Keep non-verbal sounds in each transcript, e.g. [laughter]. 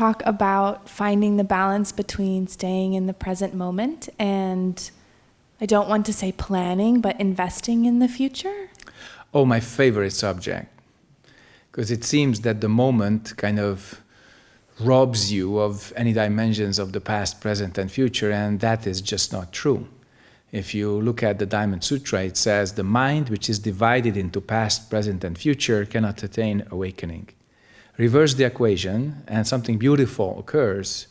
talk about finding the balance between staying in the present moment and I don't want to say planning, but investing in the future? Oh, my favorite subject. Because it seems that the moment kind of robs you of any dimensions of the past, present, and future, and that is just not true. If you look at the Diamond Sutra, it says the mind which is divided into past, present, and future cannot attain awakening. Reverse the equation, and something beautiful occurs.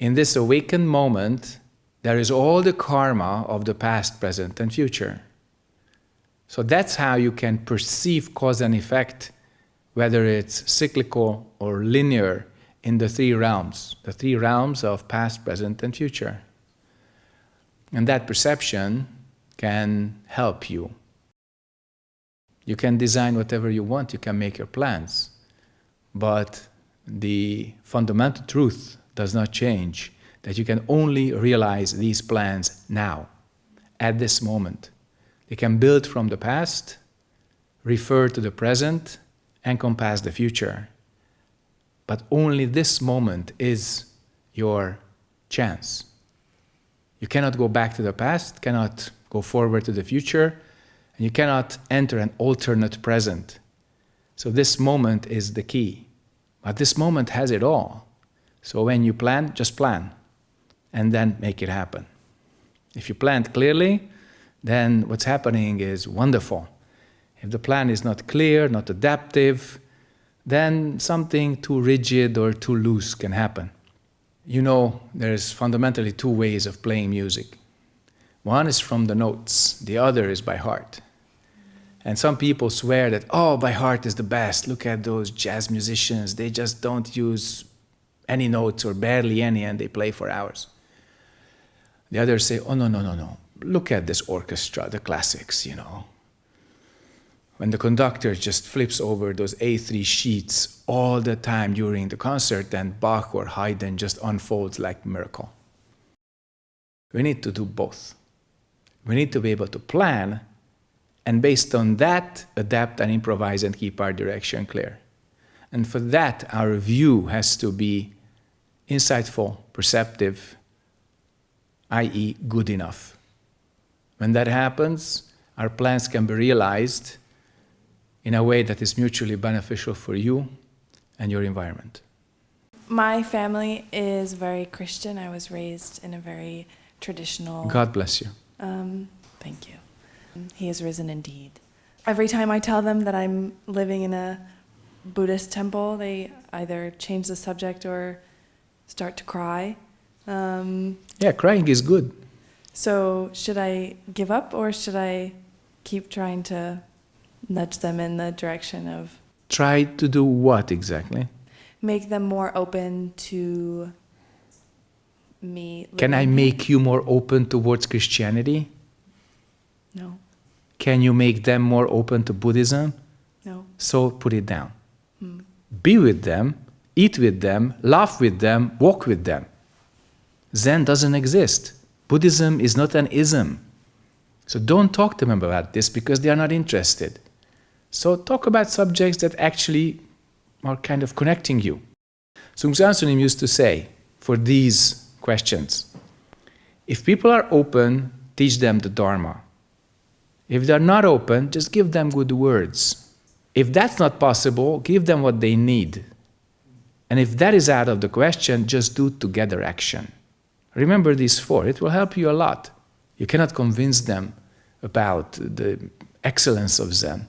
In this awakened moment, there is all the karma of the past, present, and future. So that's how you can perceive cause and effect, whether it's cyclical or linear in the three realms, the three realms of past, present, and future. And that perception can help you. You can design whatever you want, you can make your plans, but the fundamental truth does not change, that you can only realize these plans now, at this moment. They can build from the past, refer to the present, encompass the future. But only this moment is your chance. You cannot go back to the past, cannot go forward to the future, and you cannot enter an alternate present. So this moment is the key. But this moment has it all. So when you plan, just plan, and then make it happen. If you plan clearly, then what's happening is wonderful. If the plan is not clear, not adaptive, then something too rigid or too loose can happen. You know, there's fundamentally two ways of playing music. One is from the notes, the other is by heart. And some people swear that, oh, by heart is the best. Look at those jazz musicians. They just don't use any notes or barely any, and they play for hours. The others say, oh, no, no, no, no. Look at this orchestra, the classics, you know when the conductor just flips over those A3 sheets all the time during the concert, then Bach or Haydn just unfolds like miracle. We need to do both. We need to be able to plan and based on that, adapt and improvise and keep our direction clear. And for that, our view has to be insightful, perceptive, i.e. good enough. When that happens, our plans can be realized in a way that is mutually beneficial for you and your environment. My family is very Christian. I was raised in a very traditional... God bless you. He is risen indeed. Every time I tell them that I'm living in a Buddhist temple, they either change the subject or start to cry. Um, yeah, crying is good. So should I give up or should I keep trying to nudge them in the direction of try to do what exactly make them more open to me can i make you more open towards christianity no can you make them more open to buddhism? No. So put it down. Hmm. be with them eat with them laugh with them walk with them. Zen doesn't exist. Buddhism is not an ism. So don't talk to them about this because they are not interested. So talk about subjects that actually are kind of connecting you. Seung Sahn Sunim used to say, for these questions, if people are open, teach them the Dharma. If they're not open, just give them good words. If that's not possible, give them what they need. And if that is out of the question, just do together action. Remember these four, it will help you a lot. You cannot convince them about the excellence of Zen.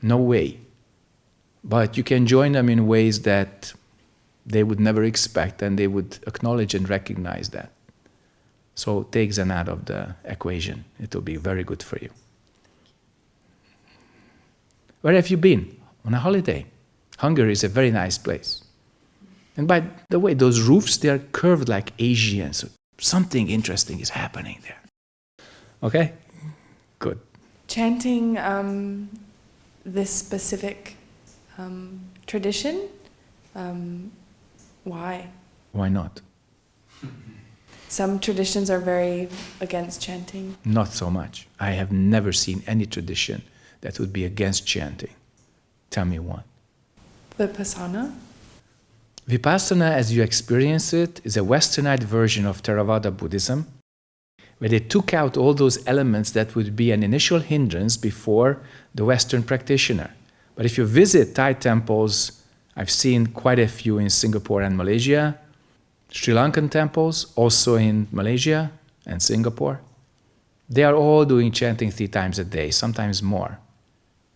No way. But you can join them in ways that they would never expect and they would acknowledge and recognize that. So take out of the equation. It will be very good for you. Where have you been? On a holiday. Hungary is a very nice place. And by the way, those roofs, they are curved like Asians. So something interesting is happening there. Okay? Good. Chanting um, this specific um, tradition? Um, why? Why not? [laughs] Some traditions are very against chanting. Not so much. I have never seen any tradition that would be against chanting. Tell me one. Vipassana? Vipassana, as you experience it, is a westernized version of Theravada Buddhism, where they took out all those elements that would be an initial hindrance before the Western practitioner. But if you visit Thai temples, I've seen quite a few in Singapore and Malaysia, Sri Lankan temples, also in Malaysia and Singapore. They are all doing chanting three times a day, sometimes more.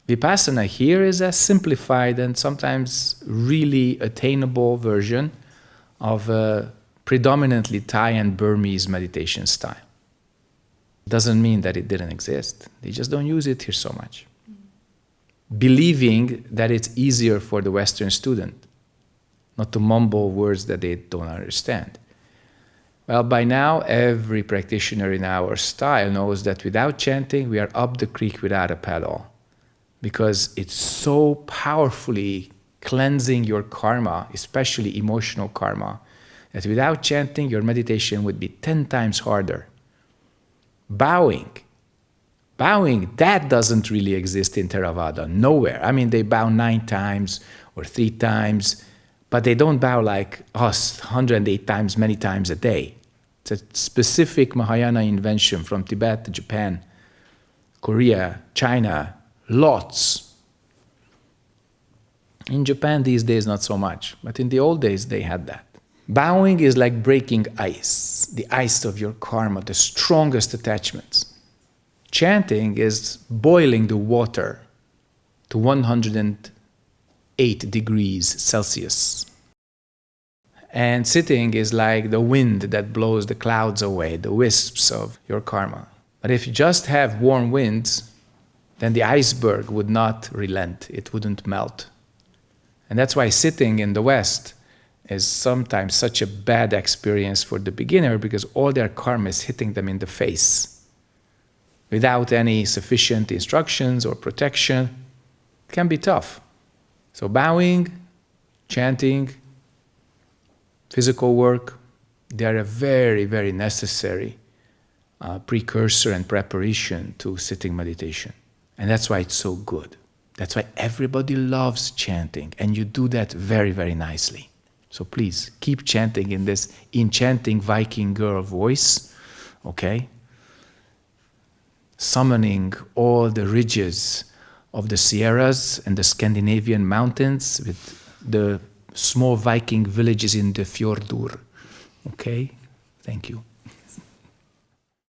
Vipassana here is a simplified and sometimes really attainable version of a predominantly Thai and Burmese meditation style. Doesn't mean that it didn't exist. They just don't use it here so much. Mm. Believing that it's easier for the Western student, not to mumble words that they don't understand. Well, by now, every practitioner in our style knows that without chanting, we are up the creek without a paddle because it's so powerfully cleansing your karma, especially emotional karma, that without chanting, your meditation would be 10 times harder. Bowing. Bowing, that doesn't really exist in Theravada, nowhere. I mean, they bow nine times or three times, but they don't bow like us 108 times, many times a day. It's a specific Mahayana invention from Tibet, to Japan, Korea, China, lots. In Japan these days, not so much, but in the old days they had that. Bowing is like breaking ice, the ice of your karma, the strongest attachments. Chanting is boiling the water to 108 degrees Celsius. And sitting is like the wind that blows the clouds away, the wisps of your karma. But if you just have warm winds, then the iceberg would not relent, it wouldn't melt. And that's why sitting in the West is sometimes such a bad experience for the beginner because all their karma is hitting them in the face. Without any sufficient instructions or protection, it can be tough. So bowing, chanting, physical work, they are a very, very necessary uh, precursor and preparation to sitting meditation. And that's why it's so good. That's why everybody loves chanting, and you do that very, very nicely. So please keep chanting in this enchanting Viking girl voice, okay? Summoning all the ridges of the Sierras and the Scandinavian mountains with the small Viking villages in the Fjordur. Okay? Thank you.